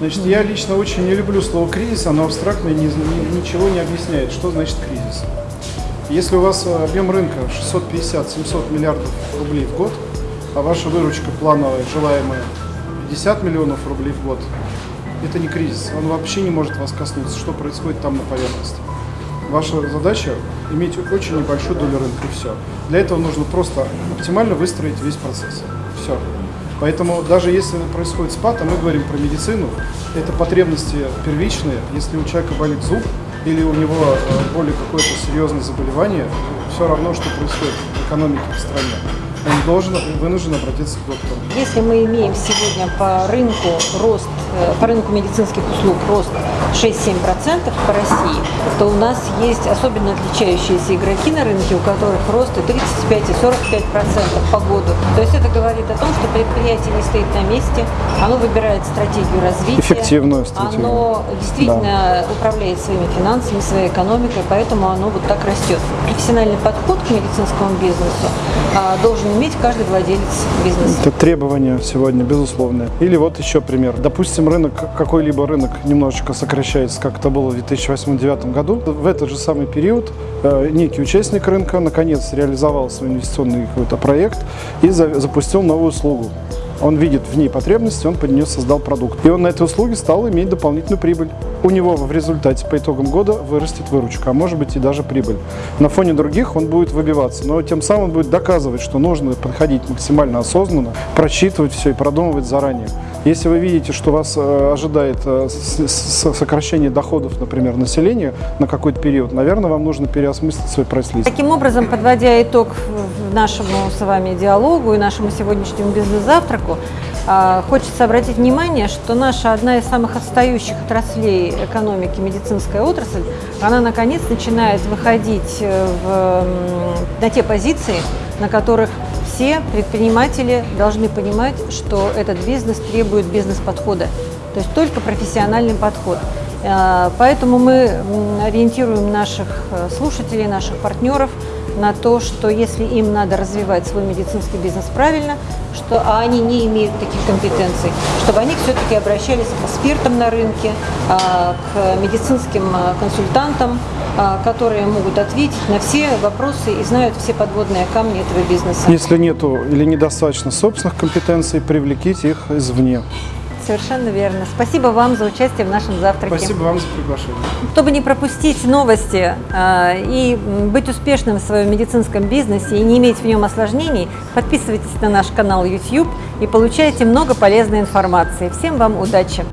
Значит, я лично очень не люблю слово кризис, оно абстрактно и ни- ни- ничего не объясняет, что значит кризис. Если у вас э, объем рынка 650-700 миллиардов рублей в год, а ваша выручка плановая, желаемая 50 миллионов рублей в год, это не кризис. Он вообще не может вас коснуться, что происходит там на поверхности. Ваша задача иметь очень небольшую долю рынка и все. Для этого нужно просто оптимально выстроить весь процесс. Все. Поэтому даже если происходит спад, а мы говорим про медицину, это потребности первичные. Если у человека болит зуб или у него э, более какое-то серьезное заболевание, все равно, что происходит в экономике в стране. Он должен, вынужден обратиться к доктору. Если мы имеем сегодня по рынку рост, э, по рынку медицинских услуг рост 6-7% по России, то у нас есть особенно отличающиеся игроки на рынке, у которых рост и 35 и 45% по году. То есть это говорит о том, что предприятие не стоит на месте, оно выбирает стратегию развития. Эффективную стратегию. Оно действительно управляет своими финансами, своей экономикой, поэтому оно вот так растет. Профессиональный подход к медицинскому бизнесу а, должен иметь каждый владелец бизнеса. Это требования сегодня, безусловно. Или вот еще пример. Допустим, рынок, какой-либо рынок немножечко сокращается, как это было в 2008-2009 году. В этот же самый период э, некий участник рынка наконец реализовал свой инвестиционный какой-то проект и за- запустил новую услугу. Он видит в ней потребности, он под нее создал продукт. И он на этой услуге стал иметь дополнительную прибыль. У него в результате по итогам года вырастет выручка, а может быть и даже прибыль. На фоне других он будет выбиваться, но тем самым он будет доказывать, что нужно подходить максимально осознанно, просчитывать все и продумывать заранее. Если вы видите, что вас э, ожидает э, сокращение доходов, например, населения на какой-то период, наверное, вам нужно переосмыслить свой прайс-лист. Таким образом, подводя итог нашему с вами диалогу и нашему сегодняшнему бизнес-завтраку, а, хочется обратить внимание, что наша одна из самых отстающих отраслей экономики, медицинская отрасль, она наконец начинает выходить э, в, на те позиции, на которых все предприниматели должны понимать, что этот бизнес требует бизнес-подхода, то есть только профессиональный подход. Э, Поэтому мы ориентируем наших э, слушателей, наших партнеров на то, что если им надо развивать свой медицинский бизнес правильно, что, а они не имеют таких компетенций, чтобы они все-таки обращались к экспертам на рынке, а, к медицинским консультантам, которые могут ответить на все вопросы и знают все подводные камни этого бизнеса. Если нету или недостаточно собственных компетенций, привлеките их извне. Совершенно верно. Спасибо вам за участие в нашем завтраке. Спасибо вам за приглашение. Чтобы не пропустить новости а, и быть успешным в своем медицинском бизнесе и не иметь в нем осложнений, подписывайтесь на наш канал YouTube и получайте много полезной информации. Всем вам удачи!